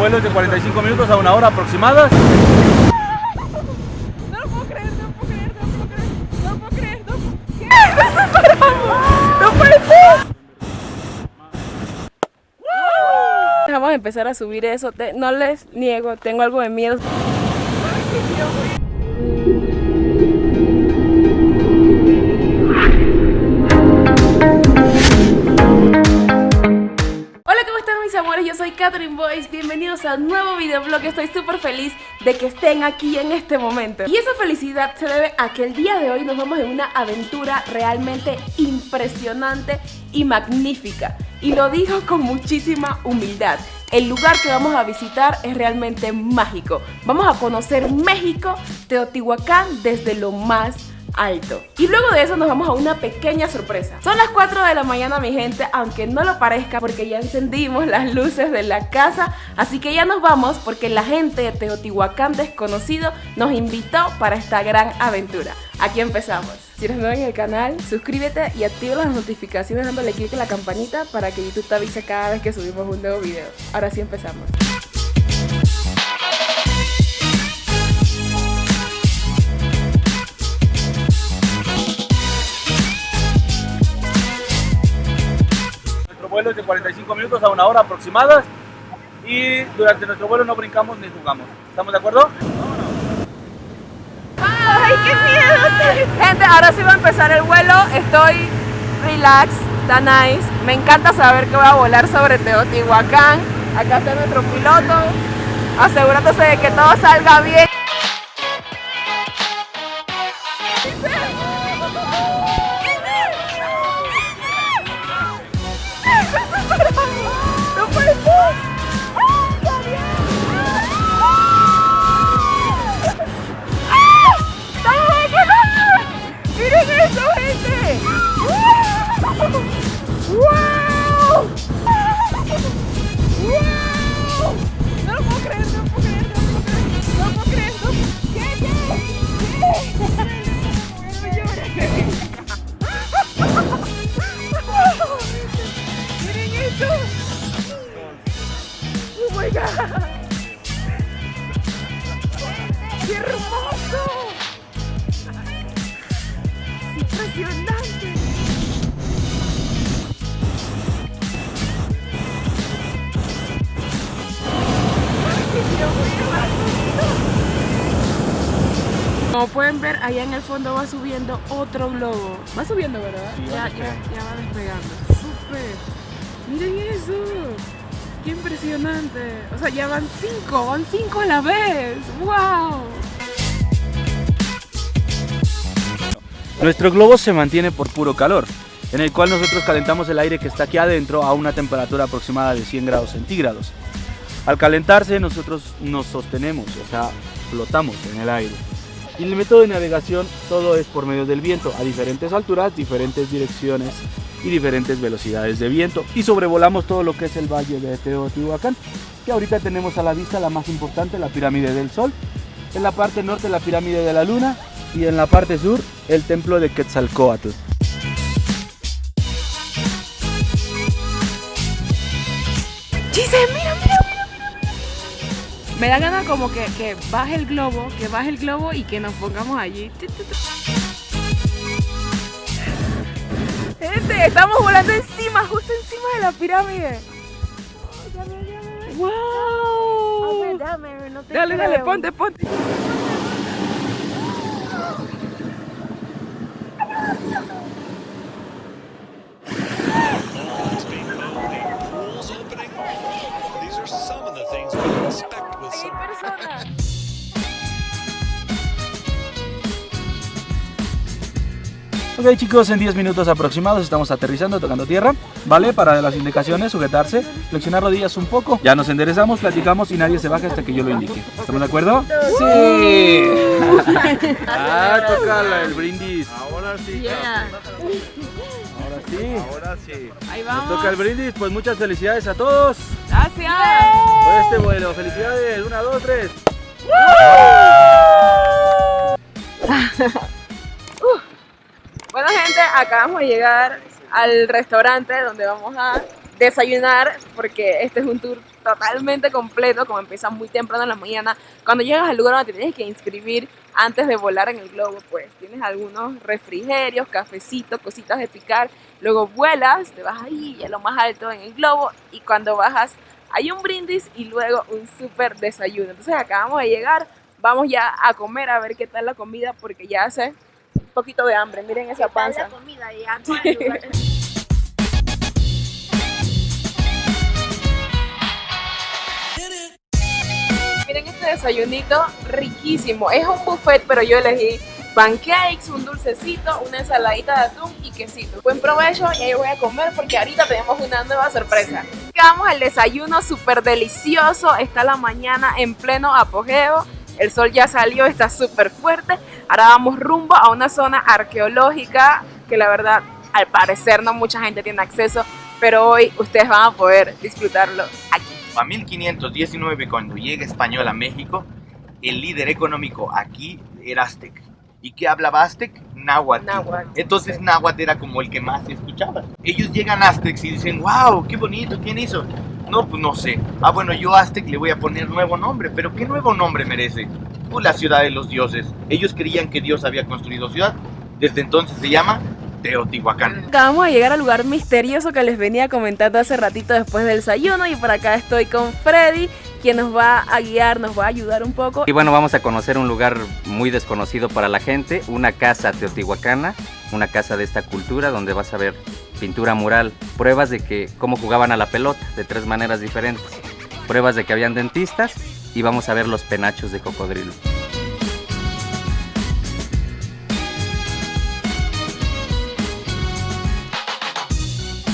vuelo es de 45 minutos a una hora aproximada. No lo puedo creer, no lo puedo creer, no lo puedo creer, no lo puedo creer, no. Vamos a empezar a subir eso. No les niego, tengo algo de miedo. Catherine Boyce, bienvenidos a un nuevo videoblog. Estoy súper feliz de que estén aquí en este momento. Y esa felicidad se debe a que el día de hoy nos vamos en una aventura realmente impresionante y magnífica. Y lo digo con muchísima humildad. El lugar que vamos a visitar es realmente mágico. Vamos a conocer México, Teotihuacán, desde lo más alto. Y luego de eso nos vamos a una pequeña sorpresa. Son las 4 de la mañana, mi gente, aunque no lo parezca porque ya encendimos las luces de la casa. Así que ya nos vamos porque la gente de Teotihuacán desconocido nos invitó para esta gran aventura. Aquí empezamos. Si eres nuevo en el canal, suscríbete y activa las notificaciones dándole clic a la campanita para que YouTube te avise cada vez que subimos un nuevo video. Ahora sí empezamos. De 45 minutos a una hora aproximada. Y durante nuestro vuelo no brincamos ni jugamos. ¿Estamos de acuerdo? Gente, ahora sí va a empezar el vuelo. Estoy relax, está nice. Me encanta saber que voy a volar sobre Teotihuacán. Acá está nuestro piloto, asegurándose de que todo salga bien. My God! ¡Qué hermoso! ¡Impresionante! Como pueden ver, allá en el fondo va subiendo otro globo. Va subiendo, ¿verdad? Sí, va ya, ya, ya va despegando. ¡Súper! ¡Miren eso! ¡Qué impresionante! O sea, ya van cinco, van cinco a la vez. ¡Wow! Nuestro globo se mantiene por puro calor, en el cual nosotros calentamos el aire que está aquí adentro a una temperatura aproximada de 100 grados centígrados. Al calentarse nosotros nos sostenemos, o sea, flotamos en el aire. Y el método de navegación todo es por medio del viento, a diferentes alturas, diferentes direcciones y diferentes velocidades de viento. Y sobrevolamos todo lo que es el valle de Teotihuacán, que ahorita tenemos a la vista la más importante, la pirámide del Sol. En la parte norte la pirámide de la Luna y en la parte sur el templo de Quetzalcóatl. Gise, mira, mira, mira. Me da ganas como que, que baje el globo, que baje el globo y que nos pongamos allí. Gente, estamos volando encima, justo encima de la pirámide. ¡Wow! Dale, dale, ponte, ponte. Ok chicos, en 10 minutos aproximados estamos aterrizando, tocando tierra, ¿vale? Para las indicaciones, sujetarse, flexionar rodillas un poco. Ya nos enderezamos, platicamos y nadie se baja hasta que yo lo indique. ¿Estamos de acuerdo? Sí. ah, toca el brindis. Ahora sí, Yeah. Ahora sí. ahora sí. Ahí Nos vamos. toca el brindis, pues muchas felicidades a todos Gracias. por este vuelo. Felicidades, una, dos, tres. Bueno gente, acabamos de llegar al restaurante donde vamos a desayunar porque este es un tour totalmente completo, como empieza muy temprano en la mañana. Cuando llegas al lugar donde te tienes que inscribir antes de volar en el globo, pues tienes algunos refrigerios, cafecitos, cositas de picar. Luego vuelas, te vas ahí a lo más alto en el globo y cuando bajas hay un brindis y luego un súper desayuno. Entonces acabamos de llegar, vamos ya a comer a ver qué tal la comida porque ya hace poquito de hambre. Miren esa panza. Miren este desayunito riquísimo. Es un buffet, pero yo elegí pancakes, un dulcecito, una ensaladita de atún y quesito. Buen provecho y ahí voy a comer porque ahorita tenemos una nueva sorpresa. Vamos al desayuno súper delicioso. Está la mañana en pleno apogeo. El sol ya salió, está súper fuerte. Ahora vamos rumbo a una zona arqueológica que la verdad al parecer no mucha gente tiene acceso, pero hoy ustedes van a poder disfrutarlo aquí. A 1519, cuando llega español a México, el líder económico aquí era aztec. ¿Y qué hablaba aztec? Náhuatl. Náhuatl. Entonces náhuatl era como el que más se escuchaba. Ellos llegan a aztecs y dicen, wow, qué bonito, ¿quién hizo? No, pues no sé. Ah, bueno, yo a aztec le voy a poner nuevo nombre, pero ¿qué nuevo nombre merece? Pues la ciudad de los dioses. Ellos creían que Dios había construido ciudad. Desde entonces se llama Teotihuacán. Acabamos de llegar al lugar misterioso que les venía comentando hace ratito después del desayuno y por acá estoy con Freddy, quien nos va a guiar, nos va a ayudar un poco. Y bueno, vamos a conocer un lugar muy desconocido para la gente, una casa teotihuacana, una casa de esta cultura donde vas a ver pintura mural, pruebas de que cómo jugaban a la pelota de tres maneras diferentes, pruebas de que habían dentistas y vamos a ver los penachos de cocodrilo.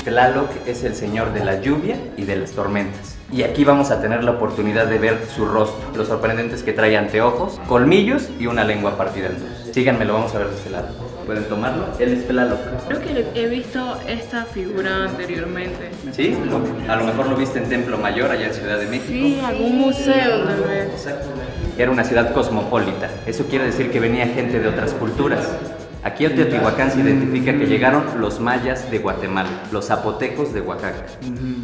Tlaloc es el señor de la lluvia y de las tormentas. Y aquí vamos a tener la oportunidad de ver su rostro. Lo sorprendente es que trae anteojos, colmillos y una lengua partida en dos. Síganme, lo vamos a ver de este lado. ¿Pueden tomarlo? Él es Tlaloc. Creo que he visto esta figura anteriormente. ¿Sí? A lo mejor lo viste en Templo Mayor, allá en Ciudad de México. Sí, algún museo tal vez. Era una ciudad cosmopolita. Eso quiere decir que venía gente de otras culturas. Aquí en Teotihuacán se identifica que llegaron los mayas de Guatemala, los zapotecos de Oaxaca,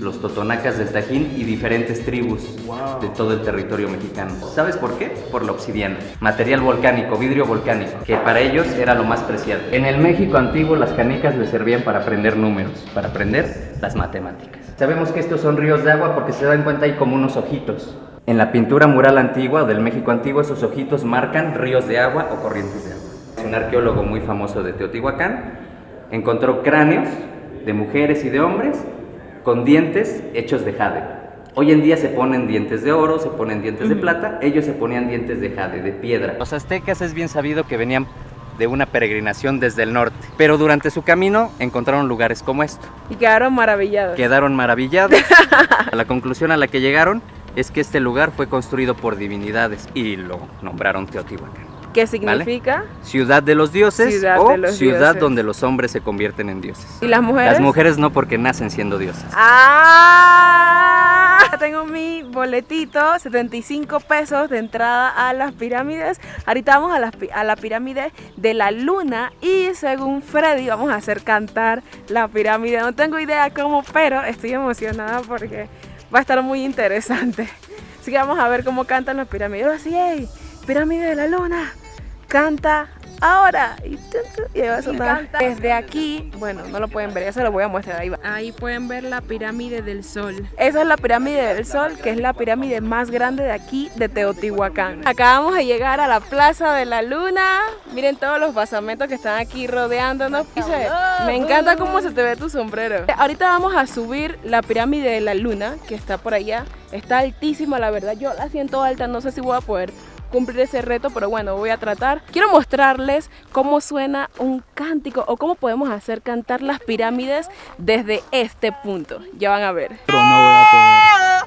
los totonacas del Tajín y diferentes tribus de todo el territorio mexicano. ¿Sabes por qué? Por la obsidiana, material volcánico, vidrio volcánico, que para ellos era lo más preciado. En el México antiguo las canicas les servían para aprender números, para aprender las matemáticas. Sabemos que estos son ríos de agua porque se dan cuenta hay como unos ojitos. En la pintura mural antigua o del México antiguo esos ojitos marcan ríos de agua o corrientes de agua. Un arqueólogo muy famoso de Teotihuacán encontró cráneos de mujeres y de hombres con dientes hechos de jade. Hoy en día se ponen dientes de oro, se ponen dientes de plata, ellos se ponían dientes de jade, de piedra. Los aztecas es bien sabido que venían de una peregrinación desde el norte, pero durante su camino encontraron lugares como esto. Y quedaron maravillados. Quedaron maravillados. la conclusión a la que llegaron es que este lugar fue construido por divinidades y lo nombraron Teotihuacán. ¿Qué significa? Ciudad de los dioses Ciudad o los ciudad dioses. donde los hombres se convierten en dioses. ¿Y las mujeres? Las mujeres no porque nacen siendo diosas. ¡Ah! Tengo mi boletito, 75 pesos de entrada a las pirámides. Ahorita vamos a la, pi- a la pirámide de la luna y según Freddy vamos a hacer cantar la pirámide. No tengo idea cómo, pero estoy emocionada porque va a estar muy interesante. Así que vamos a ver cómo cantan las pirámides. Yo así, ¡ey! Pirámide de la luna, canta ahora. Y, ahí va a sonar. Desde aquí, bueno, no lo pueden ver, ya se lo voy a mostrar. Ahí va. Ahí pueden ver la pirámide del sol. Esa es la pirámide del Sol, que es la pirámide más grande de aquí, de Teotihuacán. Acabamos de llegar a la Plaza de la Luna. Miren todos los basamentos que están aquí rodeándonos. Me encanta cómo se te ve tu sombrero. Ahorita vamos a subir la pirámide de la Luna, que está por allá. Está altísima, la verdad. Yo la siento alta, no sé si voy a poder cumplir ese reto, pero bueno, voy a tratar. Quiero mostrarles cómo suena un cántico o cómo podemos hacer cantar las pirámides desde este punto. Ya van a ver. Pero no voy a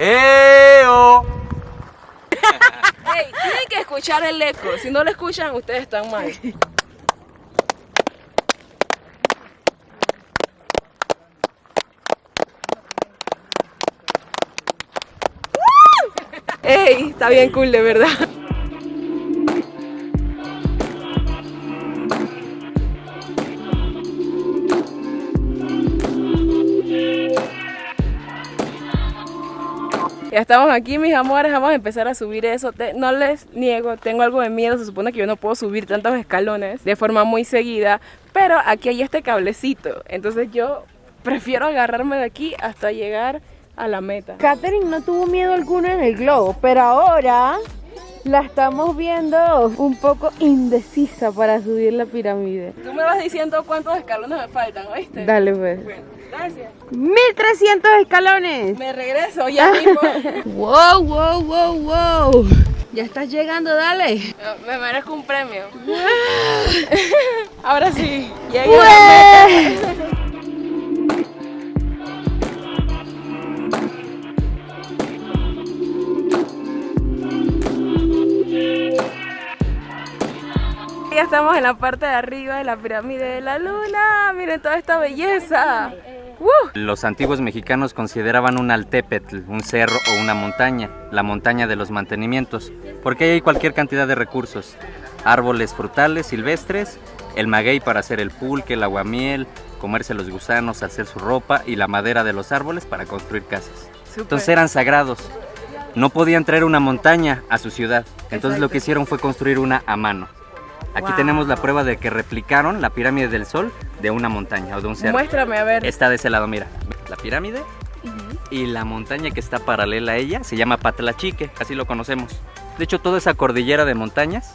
¡Eo! Ey, tienen que escuchar el eco. Si no lo escuchan, ustedes están mal. ¡Ey! Está bien cool, de verdad. Ya estamos aquí, mis amores, vamos a empezar a subir eso. No les niego, tengo algo de miedo, se supone que yo no puedo subir tantos escalones de forma muy seguida, pero aquí hay este cablecito, entonces yo prefiero agarrarme de aquí hasta llegar a la meta. Katherine no tuvo miedo alguno en el globo, pero ahora la estamos viendo un poco indecisa para subir la pirámide. Tú me vas diciendo cuántos escalones me faltan, ¿oíste? Dale pues. Bueno, gracias. 1300 escalones. Me regreso ya mismo. Wow, wow, wow, wow. Ya estás llegando, dale. Me merezco un premio. Ahora sí, llegué estamos en la parte de arriba de la pirámide de la luna. Miren toda esta belleza. ¡Uh! Los antiguos mexicanos consideraban un altépetl, un cerro o una montaña, la montaña de los mantenimientos, porque ahí hay cualquier cantidad de recursos, árboles frutales silvestres, el maguey para hacer el pulque, el aguamiel, comerse los gusanos, hacer su ropa y la madera de los árboles para construir casas. Entonces eran sagrados. No podían traer una montaña a su ciudad, entonces lo que hicieron fue construir una a mano. Aquí Wow. tenemos la prueba de que replicaron la pirámide del sol de una montaña o de un cerro. Muéstrame, a ver. Está de ese lado, mira. La pirámide y la montaña que está paralela a ella se llama Patlachique, así lo conocemos. De hecho, toda esa cordillera de montañas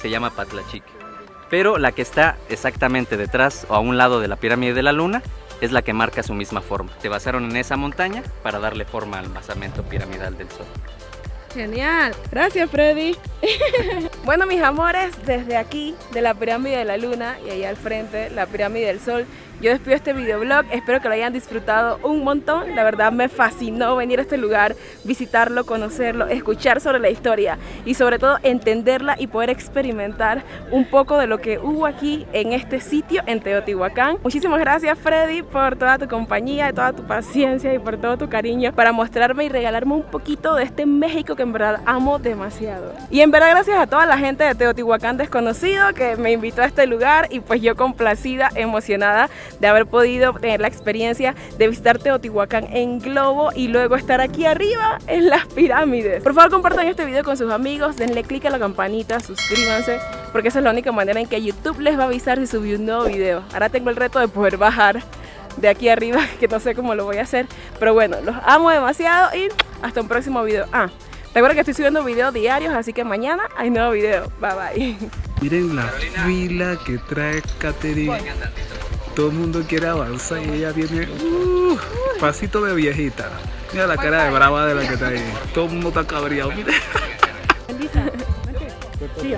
se llama Patlachique. Pero la que está exactamente detrás o a un lado de la pirámide de la luna es la que marca su misma forma. Se basaron en esa montaña para darle forma al basamento piramidal del sol. Genial. Gracias, Freddy. bueno, mis amores, desde aquí, de la pirámide de la luna y allá al frente, la pirámide del sol, yo despido este videoblog. Espero que lo hayan disfrutado un montón. La verdad me fascinó venir a este lugar, visitarlo, conocerlo, escuchar sobre la historia y sobre todo entenderla y poder experimentar un poco de lo que hubo aquí en este sitio en Teotihuacán. Muchísimas gracias, Freddy, por toda tu compañía, toda tu paciencia y por todo tu cariño para mostrarme y regalarme un poquito de este México que en verdad amo demasiado. Y en verdad gracias a toda la gente de Teotihuacán desconocido que me invitó a este lugar y pues yo complacida, emocionada de haber podido tener la experiencia de visitar Teotihuacán en globo y luego estar aquí arriba en las pirámides. Por favor compartan este video con sus amigos, denle click a la campanita, suscríbanse porque esa es la única manera en que YouTube les va a avisar si subí un nuevo video. Ahora tengo el reto de poder bajar de aquí arriba, que no sé cómo lo voy a hacer. Pero bueno, los amo demasiado y hasta un próximo video. Ah, recuerda que estoy subiendo videos diarios, así que mañana hay nuevo video. Bye bye. Miren la fila que trae Katherine. Todo el mundo quiere avanzar y ella viene uh, pasito de viejita. Mira la cara de brava de la que está ahí. Todo el mundo está cabreado. Mira. Súper.